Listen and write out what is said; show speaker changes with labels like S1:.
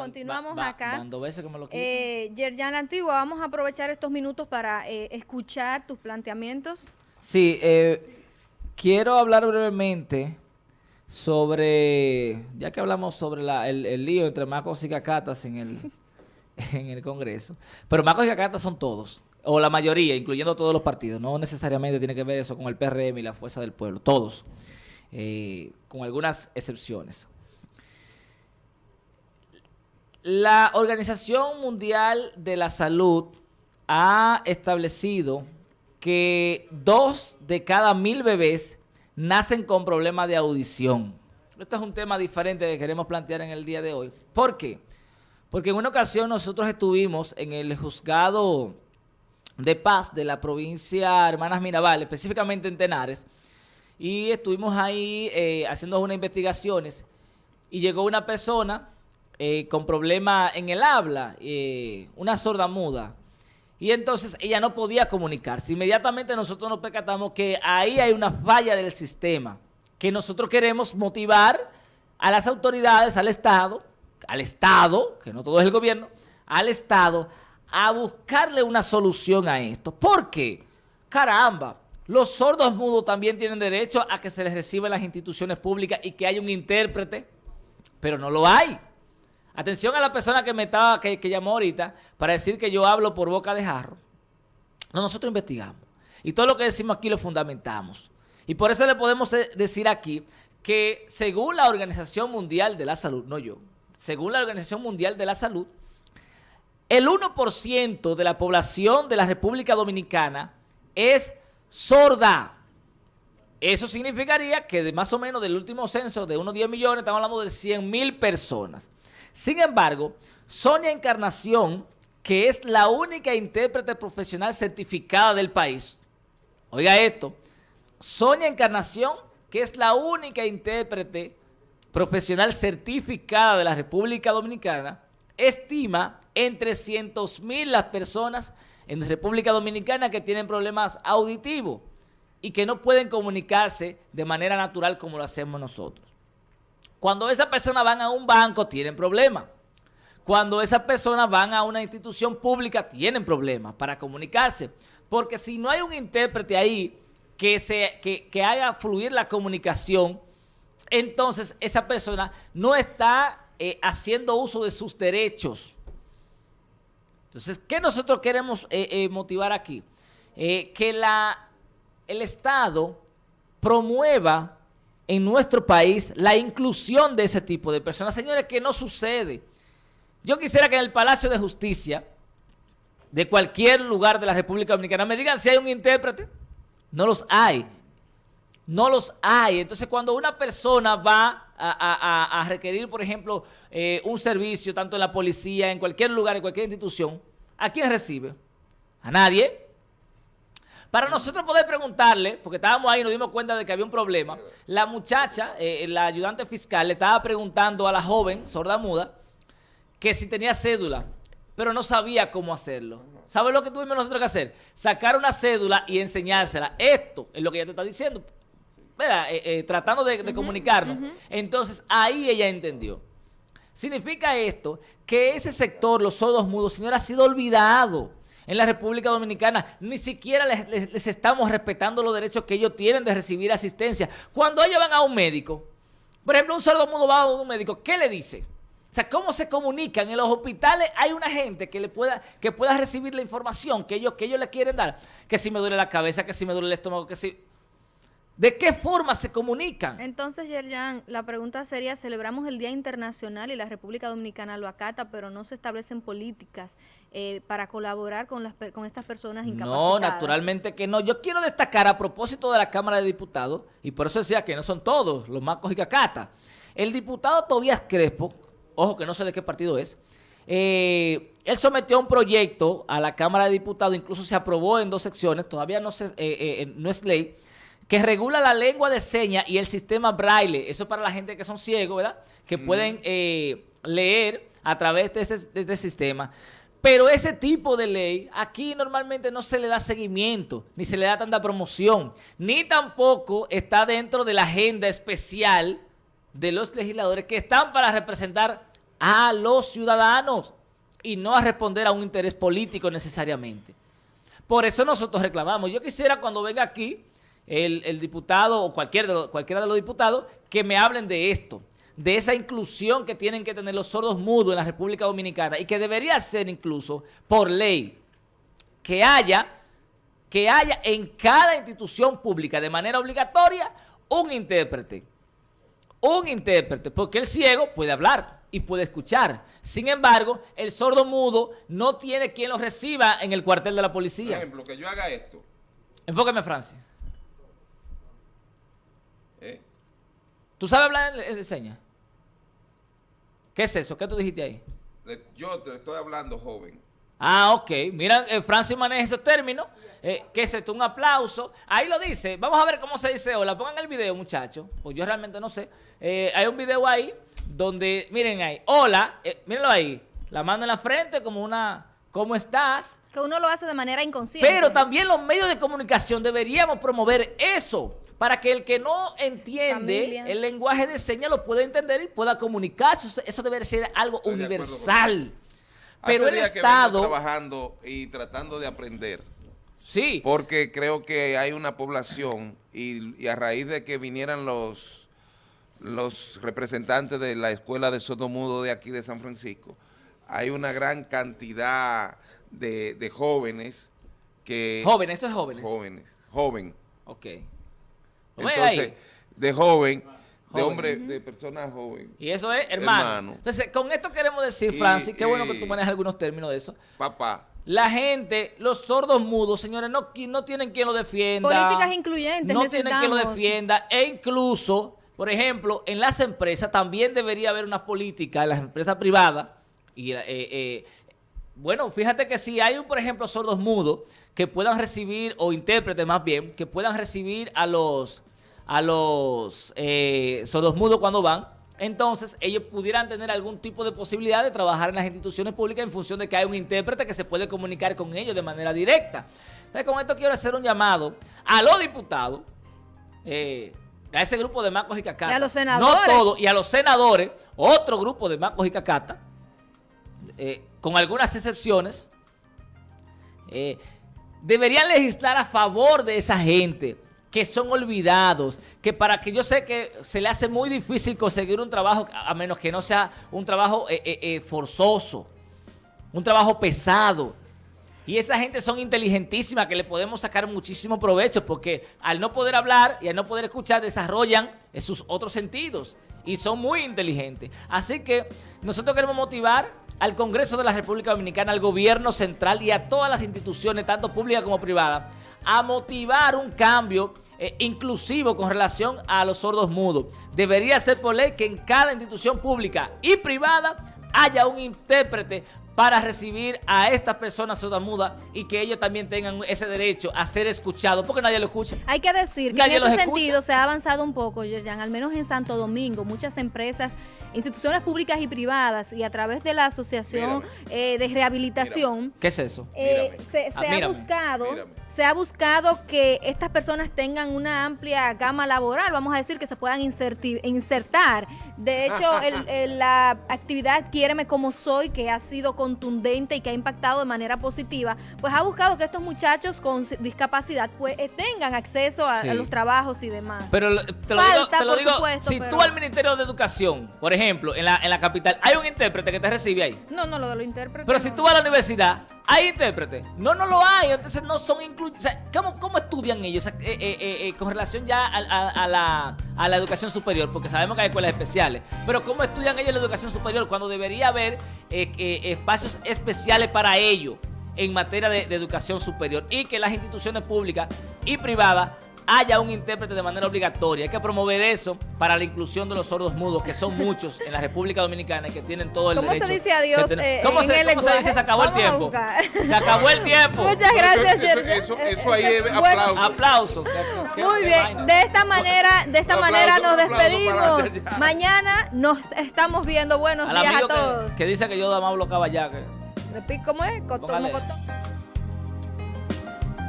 S1: continuamos acá. veces que me lo eh, Yerjan Antigua, vamos a aprovechar estos minutos para eh, escuchar tus planteamientos.
S2: Sí, eh, quiero hablar brevemente sobre, ya que hablamos sobre el, lío entre Marcos y Cacatas en el, en el Congreso, pero Marcos y Cacatas son todos, o la mayoría, incluyendo todos los partidos, no necesariamente tiene que ver eso con el PRM y la Fuerza del Pueblo, todos, eh, con algunas excepciones. La Organización Mundial de la Salud ha establecido que dos de cada mil bebés nacen con problemas de audición. Esto es un tema diferente que queremos plantear en el día de hoy. ¿Por qué? Porque en una ocasión nosotros estuvimos en el juzgado de paz de la provincia Hermanas Mirabal, específicamente en Tenares, y estuvimos ahí eh, haciendo unas investigaciones y llegó una persona eh, con problemas en el habla, eh, una sorda muda, y entonces ella no podía comunicarse. Inmediatamente nosotros nos percatamos que ahí hay una falla del sistema, que nosotros queremos motivar a las autoridades, al Estado, al Estado, que no todo es el gobierno, al Estado, a buscarle una solución a esto. ¿Por qué? Caramba, los sordos mudos también tienen derecho a que se les reciba en las instituciones públicas y que haya un intérprete, pero no lo hay. Atención a la persona que me estaba, que, llamó ahorita para decir que yo hablo por boca de jarro. No, nosotros investigamos. Y todo lo que decimos aquí lo fundamentamos. Y por eso le podemos decir aquí que según la Organización Mundial de la Salud, no yo, según la Organización Mundial de la Salud, el 1% de la población de la República Dominicana es sorda. Eso significaría que de más o menos del último censo de unos 10 millones, estamos hablando de 100 mil personas. Sin embargo, Sonia Encarnación, que es la única intérprete profesional certificada del país, oiga esto, Sonia Encarnación, que es la única intérprete profesional certificada de la República Dominicana, estima en 300 mil las personas en República Dominicana que tienen problemas auditivos y que no pueden comunicarse de manera natural como lo hacemos nosotros. Cuando esas personas van a un banco, tienen problemas. Cuando esas personas van a una institución pública, tienen problemas para comunicarse. Porque si no hay un intérprete ahí que, se, que, haga fluir la comunicación, entonces esa persona no está eh, haciendo uso de sus derechos. Entonces, ¿qué nosotros queremos eh, eh, motivar aquí? que la, el Estado promueva en nuestro país la inclusión de ese tipo de personas. Señores, que no sucede. Yo quisiera que en el Palacio de Justicia de cualquier lugar de la República Dominicana me digan si hay un intérprete. No los hay. No los hay. Entonces, cuando una persona va a, requerir, por ejemplo, eh, un servicio, tanto en la policía, en cualquier lugar, en cualquier institución, ¿a quién recibe? A nadie. Para nosotros poder preguntarle, porque estábamos ahí y nos dimos cuenta de que había un problema, la muchacha, eh, la ayudante fiscal, le estaba preguntando a la joven sorda muda que si tenía cédula, pero no sabía cómo hacerlo. ¿Sabes lo que tuvimos nosotros que hacer? Sacar una cédula y enseñársela. Esto es lo que ella te está diciendo. Eh, eh, tratando de, comunicarnos. Entonces, ahí ella entendió. Significa esto que ese sector, los sordos mudos, señor, ha sido olvidado en la República Dominicana, ni siquiera les, estamos respetando los derechos que ellos tienen de recibir asistencia. Cuando ellos van a un médico, por ejemplo, un sordo mudo va a un médico, ¿qué le dice? O sea, ¿cómo se comunican? En los hospitales hay una gente que le pueda, que pueda recibir la información que ellos, que ellos le quieren dar. Que si me duele la cabeza, que si me duele el estómago, que si... ¿De qué forma se comunican?
S1: Entonces, Yerjan, la pregunta sería, celebramos el Día Internacional y la República Dominicana lo acata, pero no se establecen políticas eh, para colaborar con, las, con estas personas incapacitadas.
S2: No, naturalmente que no. Yo quiero destacar a propósito de la Cámara de Diputados, y por eso decía que no son todos los macos y cacata. El diputado Tobias Crespo, ojo que no sé de qué partido es, eh, él sometió un proyecto a la Cámara de Diputados, incluso se aprobó en dos secciones, todavía no, se, eh, no es ley, que regula la lengua de señas y el sistema braille. Eso para la gente que son ciegos, ¿verdad? Que pueden eh, leer a través de este sistema. Pero ese tipo de ley, aquí normalmente no se le da seguimiento, ni se le da tanta promoción, ni tampoco está dentro de la agenda especial de los legisladores que están para representar a los ciudadanos y no a responder a un interés político necesariamente. Por eso nosotros reclamamos. Yo quisiera cuando venga aquí el, diputado o cualquier cualquiera de los diputados que me hablen de esto, de esa inclusión que tienen que tener los sordos mudos en la República Dominicana y que debería ser incluso por ley que haya, que haya en cada institución pública de manera obligatoria un intérprete. Un intérprete, porque el ciego puede hablar y puede escuchar. Sin embargo, el sordo mudo no tiene quien lo reciba en el cuartel de la policía. Por
S3: ejemplo, que yo haga esto.
S2: Enfóqueme, Francia. ¿Eh? ¿Tú sabes hablar de señas? ¿Qué es eso? ¿Qué tú dijiste ahí?
S3: Yo te estoy hablando joven.
S2: Ah, ok. Mira, eh, Francis maneja esos términos. Eh, ¿Qué es esto? Un aplauso. Ahí lo dice. Vamos a ver cómo se dice hola. Pongan el video, muchachos. Pues yo realmente no sé. Eh, hay un video ahí donde, miren ahí, hola. Eh, mírenlo ahí. La mano en la frente como una, ¿cómo estás?
S1: Que uno lo hace de manera inconsciente.
S2: Pero también los medios de comunicación deberíamos promover eso para que el que no entiende el lenguaje de señas lo pueda entender y pueda comunicarse. Eso, debe ser algo universal.
S3: Pero el Estado... trabajando y tratando de aprender.
S2: Sí.
S3: Porque creo que hay una población y, a raíz de que vinieran los, los representantes de la Escuela de Sotomudo de aquí de San Francisco, hay una gran cantidad de, jóvenes que...
S2: Jóvenes, estos es jóvenes.
S3: Jóvenes, joven.
S2: Ok.
S3: Entonces, de joven de hombre, de personas jóvenes.
S2: Y eso es hermano. Entonces, con esto queremos decir, Francis, qué bueno que tú manejas algunos términos de eso.
S3: Papá.
S2: La gente, los sordos mudos, señores, no, no tienen quien lo defienda.
S1: Políticas incluyentes
S2: No tienen quien lo defienda. E incluso, por ejemplo, en las empresas también debería haber una política, en las empresas privadas. Y, eh, eh, bueno, fíjate que si hay, por ejemplo, sordos mudos que puedan recibir, o intérpretes más bien, que puedan recibir a los a los eh, sordos mudos cuando van, entonces ellos pudieran tener algún tipo de posibilidad de trabajar en las instituciones públicas en función de que hay un intérprete que se puede comunicar con ellos de manera directa. Entonces con esto quiero hacer un llamado a los diputados, eh, a ese grupo de macos y cacata.
S1: Y a los senadores.
S2: No todos, y a los senadores, otro grupo de macos y cacata, eh, con algunas excepciones, eh, deberían legislar a favor de esa gente que son olvidados, que para que yo sé que se le hace muy difícil conseguir un trabajo, a menos que no sea un trabajo eh, forzoso, un trabajo pesado. Y esa gente son inteligentísimas que le podemos sacar muchísimo provecho porque al no poder hablar y al no poder escuchar desarrollan sus otros sentidos y son muy inteligentes. Así que nosotros queremos motivar al Congreso de la República Dominicana, al gobierno central y a todas las instituciones, tanto públicas como privadas, a motivar un cambio eh, inclusivo con relación a los sordos mudos. Debería ser por ley que en cada institución pública y privada haya un intérprete para recibir a estas personas sordomudas y que ellos también tengan ese derecho a ser escuchados, porque nadie lo escucha.
S1: Hay que decir que en ese sentido se ha avanzado un poco, Yerjan, al menos en Santo Domingo, muchas empresas instituciones públicas y privadas y a través de la Asociación eh, de Rehabilitación.
S2: ¿Qué es eso?
S1: Eh, se, ah, ha buscado, se ha buscado que estas personas tengan una amplia gama laboral, vamos a decir que se puedan insertar. De hecho, la actividad Quiéreme como soy, que ha sido contundente y que ha impactado de manera positiva, pues ha buscado que estos muchachos con discapacidad pues eh, tengan acceso a, los trabajos y demás.
S2: Pero te lo digo, te lo digo si tú al Ministerio de Educación, por ejemplo, ejemplo, en la, en la capital, ¿hay un intérprete que te recibe ahí?
S1: No, no, lo de los intérpretes.
S2: Pero si tú vas a la universidad, ¿hay intérprete? No, no lo hay. Entonces no son incluidos. ¿cómo, estudian ellos eh, eh, eh, con relación ya a, la, a la educación superior? Porque sabemos que hay escuelas especiales. Pero ¿cómo estudian ellos la educación superior cuando debería haber espacios especiales para ellos en materia de educación superior? Y que las instituciones públicas y privadas haya un intérprete de manera obligatoria. Hay que promover eso para la inclusión de los sordos mudos, que son muchos en la República Dominicana y que tienen todo el
S1: ¿Cómo
S2: derecho.
S1: ¿Cómo se dice adiós
S2: eh, ¿Cómo, se, ¿cómo se, dice? Se acabó el tiempo. Se acabó el tiempo.
S1: Muchas gracias,
S3: Eso, eso, ahí es aplauso.
S2: Aplausos.
S1: Muy bien. De esta manera, de esta manera nos despedimos. Mañana nos estamos viendo. Buenos días a todos.
S2: Que, dice que yo de Amablo Caballaque.
S1: ¿Cómo es? Cotón.